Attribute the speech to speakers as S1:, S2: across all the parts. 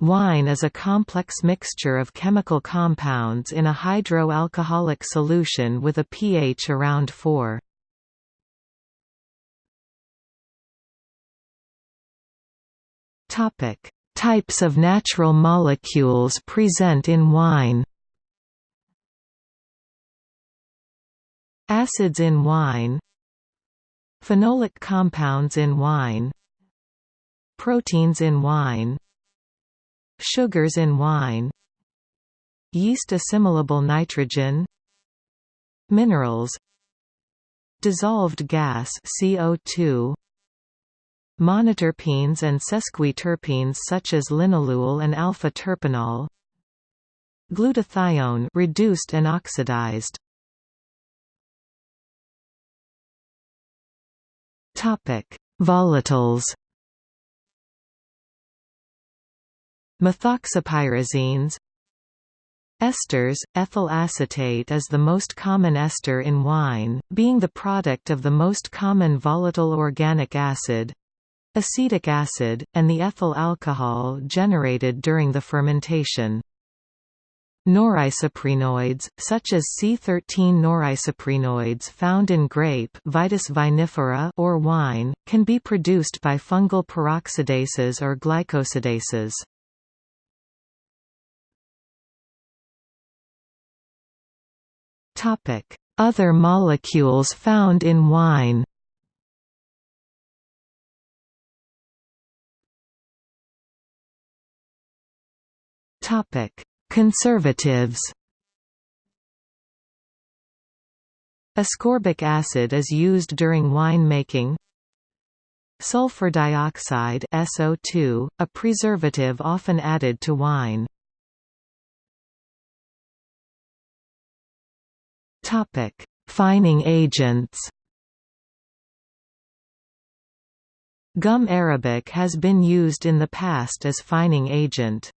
S1: Wine is a complex mixture of chemical compounds in a hydroalcoholic solution with a pH around 4. Topic: Types of natural molecules present in wine. Acids in wine Phenolic compounds in wine Proteins in wine Sugars in wine Yeast assimilable nitrogen Minerals Dissolved gas CO2 Monoterpenes and sesquiterpenes such as linalool and alpha-terpineol Glutathione reduced and oxidized. Topic: Volatiles Methoxypyrazines Esters – Ethyl acetate is the most common ester in wine, being the product of the most common volatile organic acid acetic acid, and the ethyl alcohol generated during the fermentation. Norisoprenoids, such as C13 norisoprenoids found in grape Vitis vinifera or wine, can be produced by fungal peroxidases or glycosidases. Other molecules found in wine. Topic: Conservatives. Ascorbic acid is used during wine making Sulfur dioxide SO2, a preservative often added to wine Topic: Fining agents. Gum arabic has been used in the past as fining agent.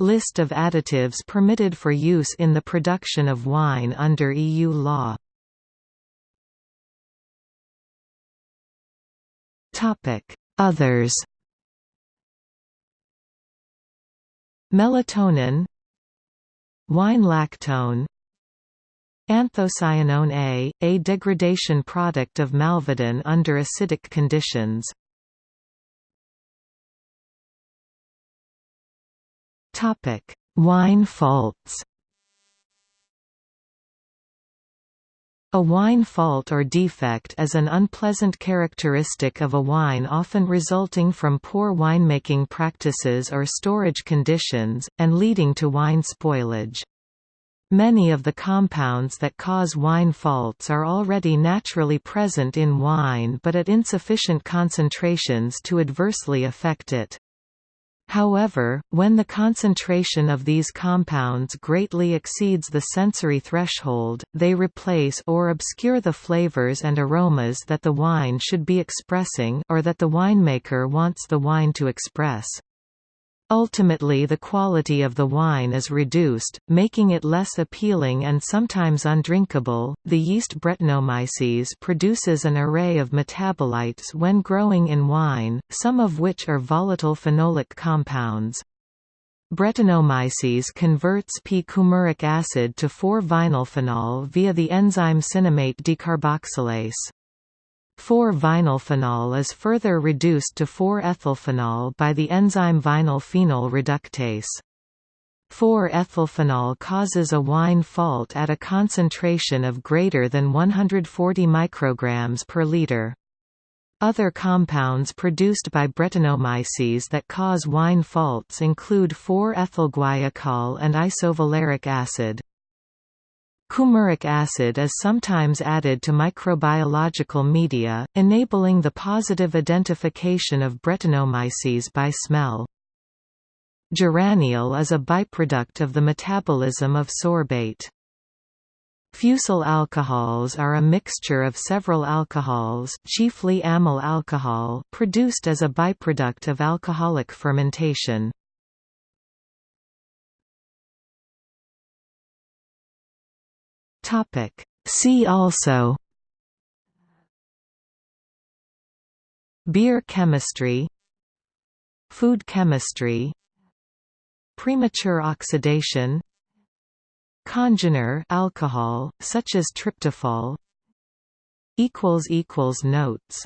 S1: List of additives permitted for use in the production of wine under EU law. Topic: Others. Melatonin Wine lactone Anthocyanone A, a degradation product of malvidin under acidic conditions. Topic: Wine faults A wine fault or defect is an unpleasant characteristic of a wine often resulting from poor winemaking practices or storage conditions, and leading to wine spoilage. Many of the compounds that cause wine faults are already naturally present in wine but at insufficient concentrations to adversely affect it. However, when the concentration of these compounds greatly exceeds the sensory threshold, they replace or obscure the flavors and aromas that the wine should be expressing or that the winemaker wants the wine to express. Ultimately the quality of the wine is reduced, making it less appealing and sometimes undrinkable. The yeast Brettanomyces produces an array of metabolites when growing in wine, some of which are volatile phenolic compounds. Brettanomyces converts p-coumaric acid to 4-vinylphenol via the enzyme cinnamate decarboxylase. 4-vinylphenol is further reduced to 4-ethylphenol by the enzyme vinyl phenol reductase. 4-ethylphenol causes a wine fault at a concentration of greater than 140 micrograms per liter. Other compounds produced by Brettanomyces that cause wine faults include 4-ethylguaiacol and isovaleric acid. Coumaric acid is sometimes added to microbiological media, enabling the positive identification of Brettanomyces by smell. Geraniol is a byproduct of the metabolism of sorbate. Fusel alcohols are a mixture of several alcohols chiefly amyl alcohol produced as a byproduct of alcoholic fermentation. Topic. See also. Beer chemistry. Food chemistry. Premature oxidation. Congener alcohol such as tryptophan. Equals equals notes